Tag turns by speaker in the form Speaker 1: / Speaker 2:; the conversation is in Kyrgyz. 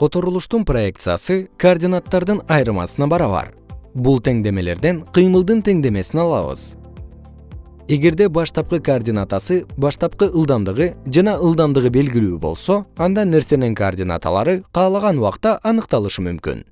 Speaker 1: которулуштун проекциясы координаттардын айырмасына барабар. Бул теңдемелерден кыймылдын теңдемесин алабыз. Эгерде баштапкы координатасы баштапкы ылдамдыгы жана ылдамдыгы белгилүү болсо анда нерсенин координаталары каалаган убакта аныкталышы мүмкүн.